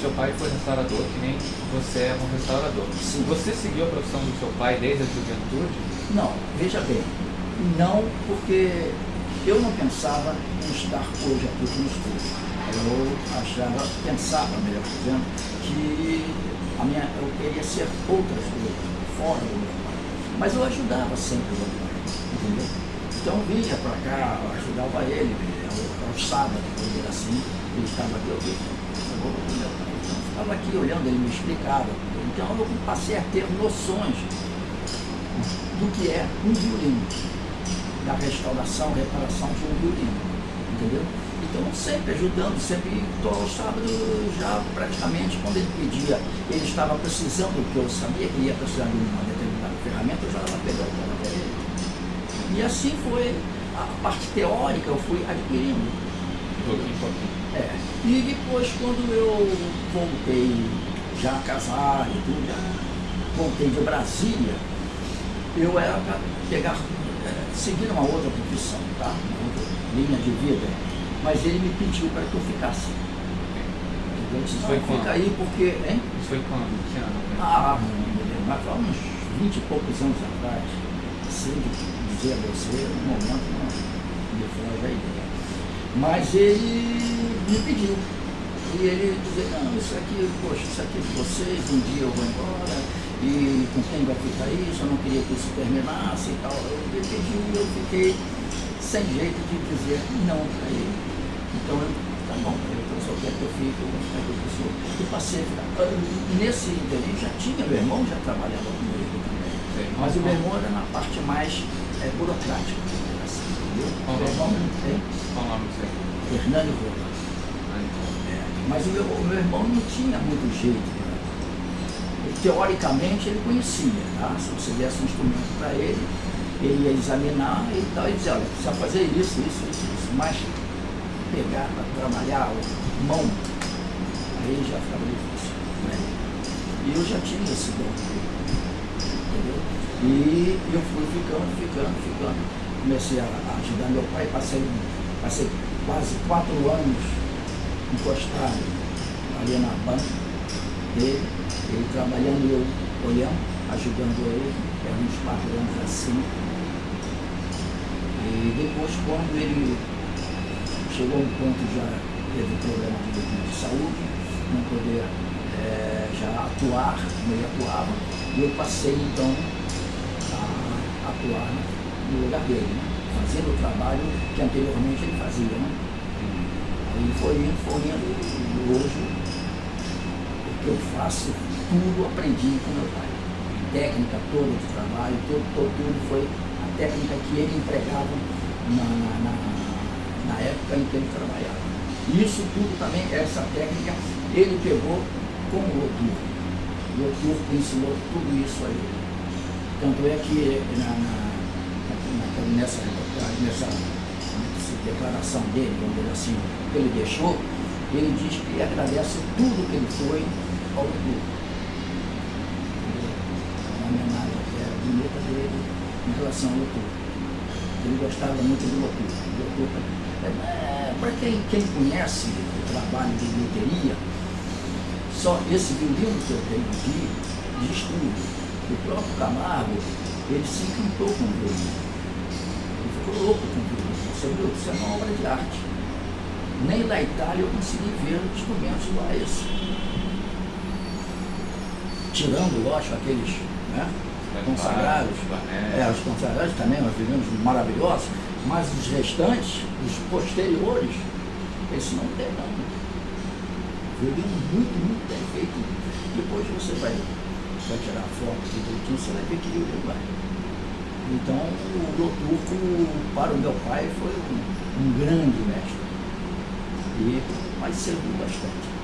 seu pai foi restaurador, que nem você é um restaurador. Sim. Você seguiu a profissão do seu pai desde a juventude? Não, veja bem, não porque eu não pensava em estar hoje aqui como estou. Eu achava, pensava, melhor dizendo, que a minha, eu queria ser outras coisas, fora do meu pai. Mas eu ajudava sempre o meu pai, entendeu? Então vinha para cá, ajudava ele, aos sábados, vamos dizer assim, ele estava aqui, aqui olhando, ele me explicava. Então eu passei a ter noções do que é um violino, da restauração, reparação de um violino, entendeu? Então, sempre ajudando, sempre estou aos sábados já praticamente, quando ele pedia, ele estava precisando, que eu sabia que ia precisar de uma determinada ferramenta, eu já estava pegando para ele. E assim foi, a parte teórica eu fui adquirindo. É. E depois, quando eu voltei já casar e tudo, já voltei de Brasília, eu era para pegar, é, seguir uma outra profissão, tá? Uma outra linha de vida mas ele me pediu para que eu ficasse. Isso foi quando? Fica aí porque. Hein? Isso foi quando? Que ano? Ah, mas foi uns 20 e poucos anos atrás. Assim, dizer a você, no momento não me foge a ideia. Mas ele me pediu. E ele dizia, não, isso aqui, poxa, isso aqui é de vocês, um dia eu vou embora, e com quem vai ficar isso, eu não queria que isso terminasse e tal. Ele pediu e eu fiquei sem jeito de dizer não para ele. Então, eu, tá bom, eu só quero que eu fique, eu vou ficar com a pessoa. E passei a ficar. Nesse interim já tinha, meu irmão já trabalhava comigo também. Mas o meu irmão era na parte mais é, burocrática? Qual nome você? Hernani Rola. É, mas o meu, o meu irmão não tinha muito jeito. Né? Teoricamente ele conhecia, tá? Se você desse um instrumento para ele, ele ia examinar e tal, e dizia, olha, precisa fazer isso, isso, isso, isso, mas pegar para trabalhar, mão, aí já ficava difícil. Né? E eu já tinha esse dom, entendeu? E eu fui ficando, ficando, ficando. Comecei a ajudar meu pai, passei, passei quase quatro anos encostado ali na banca dele, ele trabalhando eu olhando, ajudando ele, era uns quatro anos assim. E depois, quando ele chegou a um ponto já teve problema de, de saúde, não poder é, já atuar como ele atuava, e eu passei então a atuar no lugar dele, né? fazendo o trabalho que anteriormente ele fazia. Né? Aí foi indo, foi indo, e hoje o que eu faço, tudo aprendi com meu pai. técnica toda de trabalho, tudo, tudo, tudo foi técnica que ele empregava na, na, na época em que ele trabalhava. Isso tudo também, essa técnica, ele pegou com o Lotur. O Lotur ensinou tudo isso a ele. Tanto é que na, na, nessa, nessa, declaração dele, vamos dizer assim, que ele deixou, ele diz que agradece tudo que ele foi ao Lotur. Uma homenagem que é bonita dele em relação ao Lotu. Ele gostava muito do Lotu. É, Para quem, quem conhece o trabalho de bilheteria, só esse violino que eu tenho aqui diz tudo. O próprio Camargo, ele se encantou com violino. Ficou louco com o violino. Você viu? Isso é uma obra de arte. Nem na Itália eu consegui ver instrumentos igual a esse. Tirando, lógico, aqueles né, consagrados, é, os consagrados também, nós vivemos maravilhosos, mas os restantes, os posteriores, esse não tem não. Violino muito, muito bem feito. Depois você vai, vai tirar foto de tudo, você vai ver que violino vai. Então o Douturco, para o meu pai, foi um, um grande mestre. E, mas serviu bastante.